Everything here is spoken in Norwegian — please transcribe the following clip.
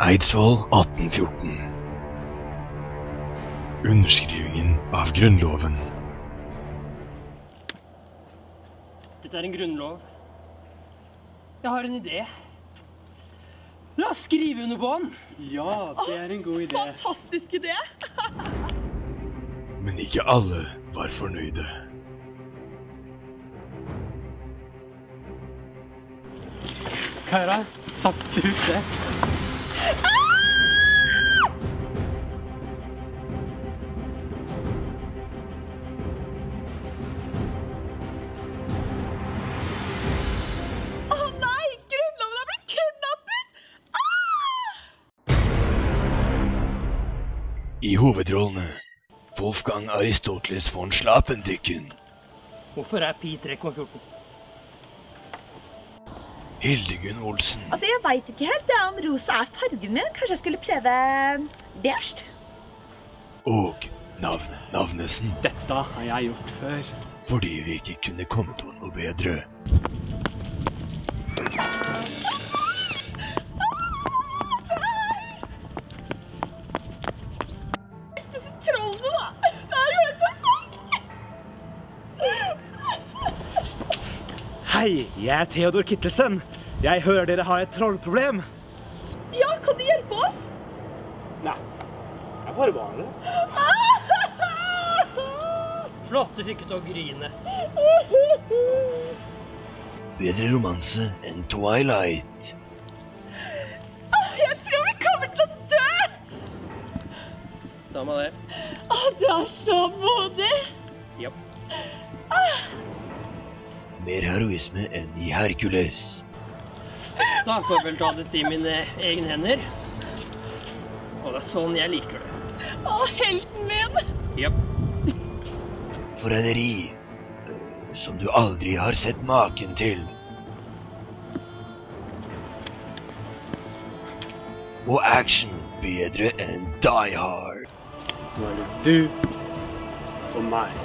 Eidsvoll 1814. Underskrivingen av Grunnloven. Dette er en grunnlov. Jeg har en idé. La oss skrive under på den. Ja, det er en god idé. Fantastisk idé! Men ikke alle var fornøyde. Kaira, Satt huset. I hovedrollene Wolfgang Aristoteles von Slapendykken, Hvorfor er pi 3,14? Hildegunn Olsen, Altså, Jeg veit ikke helt det om rosa er fargen min. Kanskje jeg skulle prøve beige? og Navn Navnesen, Dette har jeg gjort før. fordi vi ikke kunne komme på noe bedre. Hei, jeg er Theodor Kittelsen. Jeg hører dere har et trollproblem. Ja, kan du hjelpe oss? Nei, jeg bare var det. Flott, du fikk ut å grine. Bedre romanse enn Twilight. Jeg tror vi kommer til å dø! Samme det. Å, du er så modig! Ja. Mer heroisme enn i Hercules. Da får jeg vel ta dette i mine egne hender. Og det er sånn jeg liker det. Å, helten min! Jepp. Forræderi øh, som du aldri har sett maken til. Og action bedre enn Die Hard. Nå er det du og meg.